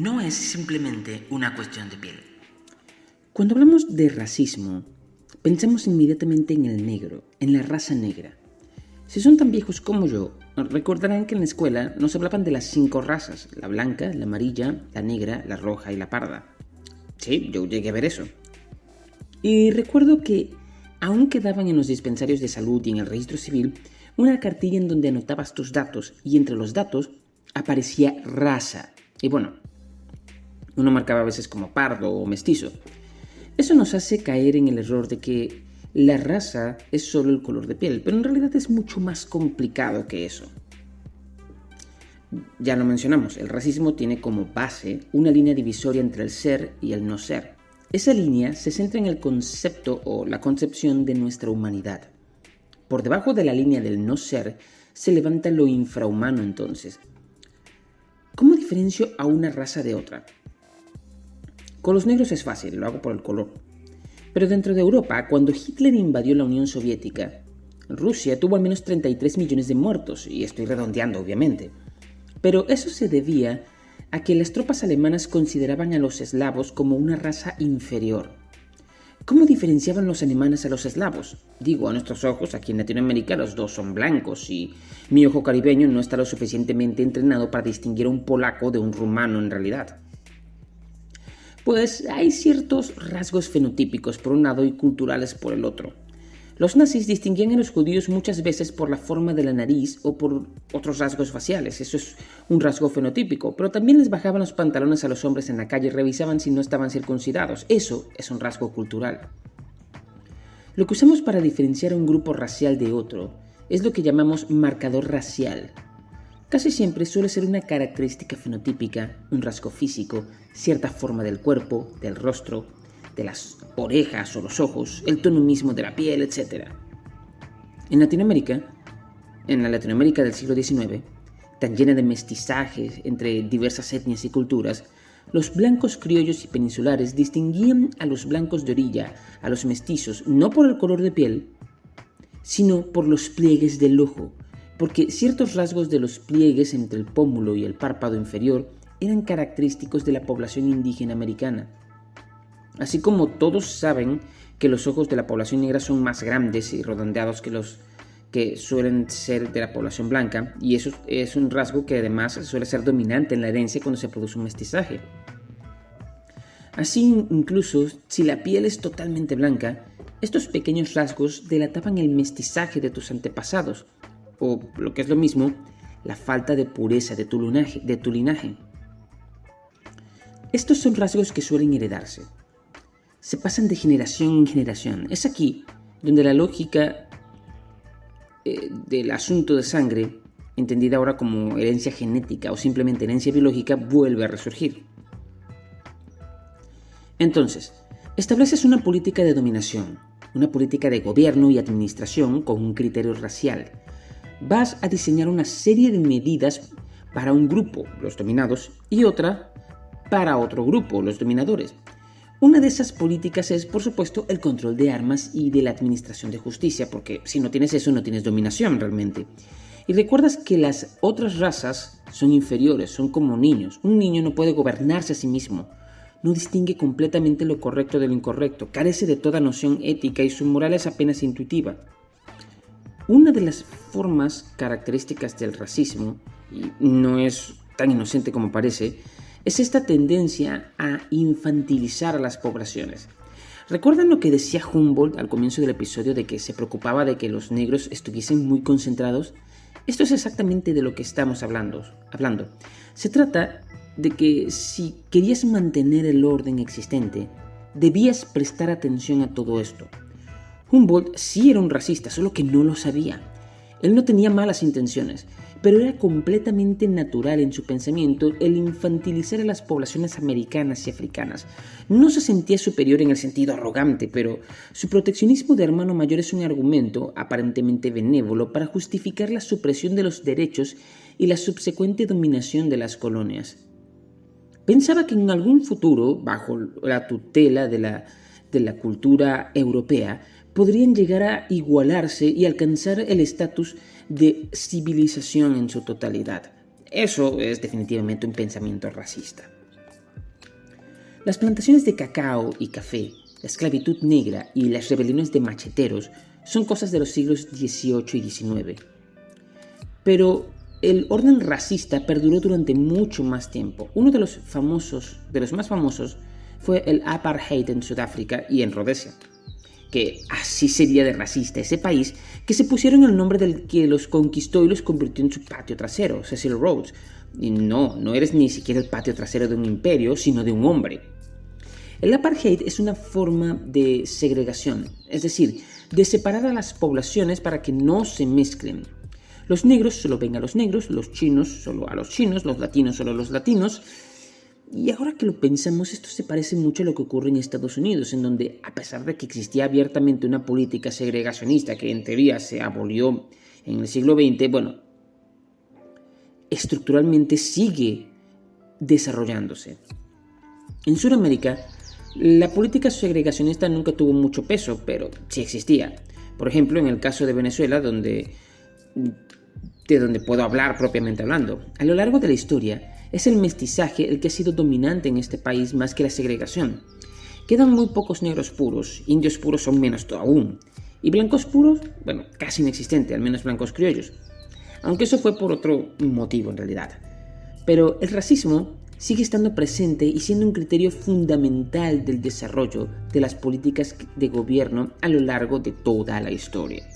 no es simplemente una cuestión de piel. Cuando hablamos de racismo, pensamos inmediatamente en el negro, en la raza negra. Si son tan viejos como yo, recordarán que en la escuela nos hablaban de las cinco razas, la blanca, la amarilla, la negra, la roja y la parda. Sí, yo llegué a ver eso. Y recuerdo que aún quedaban en los dispensarios de salud y en el registro civil una cartilla en donde anotabas tus datos y entre los datos aparecía raza. Y bueno, uno marcaba a veces como pardo o mestizo. Eso nos hace caer en el error de que la raza es solo el color de piel, pero en realidad es mucho más complicado que eso. Ya lo mencionamos, el racismo tiene como base una línea divisoria entre el ser y el no ser. Esa línea se centra en el concepto o la concepción de nuestra humanidad. Por debajo de la línea del no ser se levanta lo infrahumano entonces. ¿Cómo diferencio a una raza de otra? Con los negros es fácil, lo hago por el color. Pero dentro de Europa, cuando Hitler invadió la Unión Soviética, Rusia tuvo al menos 33 millones de muertos, y estoy redondeando obviamente. Pero eso se debía a que las tropas alemanas consideraban a los eslavos como una raza inferior. ¿Cómo diferenciaban los alemanes a los eslavos? Digo, a nuestros ojos, aquí en Latinoamérica los dos son blancos y mi ojo caribeño no está lo suficientemente entrenado para distinguir a un polaco de un rumano en realidad. Pues hay ciertos rasgos fenotípicos por un lado y culturales por el otro. Los nazis distinguían a los judíos muchas veces por la forma de la nariz o por otros rasgos faciales, eso es un rasgo fenotípico, pero también les bajaban los pantalones a los hombres en la calle y revisaban si no estaban circuncidados, eso es un rasgo cultural. Lo que usamos para diferenciar un grupo racial de otro es lo que llamamos marcador racial. Casi siempre suele ser una característica fenotípica, un rasgo físico, cierta forma del cuerpo, del rostro, de las orejas o los ojos, el tono mismo de la piel, etc. En Latinoamérica, en la Latinoamérica del siglo XIX, tan llena de mestizajes entre diversas etnias y culturas, los blancos criollos y peninsulares distinguían a los blancos de orilla, a los mestizos, no por el color de piel, sino por los pliegues del ojo, porque ciertos rasgos de los pliegues entre el pómulo y el párpado inferior eran característicos de la población indígena americana. Así como todos saben que los ojos de la población negra son más grandes y redondeados que los que suelen ser de la población blanca, y eso es un rasgo que además suele ser dominante en la herencia cuando se produce un mestizaje. Así, incluso si la piel es totalmente blanca, estos pequeños rasgos delataban el mestizaje de tus antepasados, o lo que es lo mismo, la falta de pureza de tu, linaje. Estos son rasgos que suelen heredarse, se pasan de generación en generación. Es aquí donde la lógica eh, del asunto de sangre, entendida ahora como herencia genética o simplemente herencia biológica, vuelve a resurgir. Entonces, estableces una política de dominación, una política de gobierno y administración con un criterio racial. Vas a diseñar una serie de medidas para un grupo, los dominados, y otra para otro grupo, los dominadores. Una de esas políticas es, por supuesto, el control de armas y de la administración de justicia, porque si no tienes eso no tienes dominación realmente. Y recuerdas que las otras razas son inferiores, son como niños. Un niño no puede gobernarse a sí mismo, no distingue completamente lo correcto de lo incorrecto, carece de toda noción ética y su moral es apenas intuitiva. Una de las formas características del racismo, y no es tan inocente como parece, es esta tendencia a infantilizar a las poblaciones. ¿Recuerdan lo que decía Humboldt al comienzo del episodio de que se preocupaba de que los negros estuviesen muy concentrados? Esto es exactamente de lo que estamos hablando. hablando. Se trata de que si querías mantener el orden existente, debías prestar atención a todo esto. Humboldt sí era un racista, solo que no lo sabía. Él no tenía malas intenciones, pero era completamente natural en su pensamiento el infantilizar a las poblaciones americanas y africanas. No se sentía superior en el sentido arrogante, pero su proteccionismo de hermano mayor es un argumento aparentemente benévolo para justificar la supresión de los derechos y la subsecuente dominación de las colonias. Pensaba que en algún futuro, bajo la tutela de la, de la cultura europea, podrían llegar a igualarse y alcanzar el estatus de civilización en su totalidad. Eso es definitivamente un pensamiento racista. Las plantaciones de cacao y café, la esclavitud negra y las rebeliones de macheteros son cosas de los siglos XVIII y XIX. Pero el orden racista perduró durante mucho más tiempo. Uno de los famosos, de los más famosos, fue el apartheid en Sudáfrica y en Rhodesia. Que así sería de racista ese país, que se pusieron el nombre del que los conquistó y los convirtió en su patio trasero, Cecil Rhodes. Y no, no eres ni siquiera el patio trasero de un imperio, sino de un hombre. El apartheid es una forma de segregación, es decir, de separar a las poblaciones para que no se mezclen. Los negros solo ven a los negros, los chinos solo a los chinos, los latinos solo a los latinos. Y ahora que lo pensamos, esto se parece mucho a lo que ocurre en Estados Unidos, en donde, a pesar de que existía abiertamente una política segregacionista que en teoría se abolió en el siglo XX, bueno, estructuralmente sigue desarrollándose. En Sudamérica, la política segregacionista nunca tuvo mucho peso, pero sí existía. Por ejemplo, en el caso de Venezuela, donde de donde puedo hablar propiamente hablando. A lo largo de la historia, es el mestizaje el que ha sido dominante en este país más que la segregación. Quedan muy pocos negros puros, indios puros son menos aún, y blancos puros, bueno, casi inexistente, al menos blancos criollos. Aunque eso fue por otro motivo en realidad. Pero el racismo sigue estando presente y siendo un criterio fundamental del desarrollo de las políticas de gobierno a lo largo de toda la historia.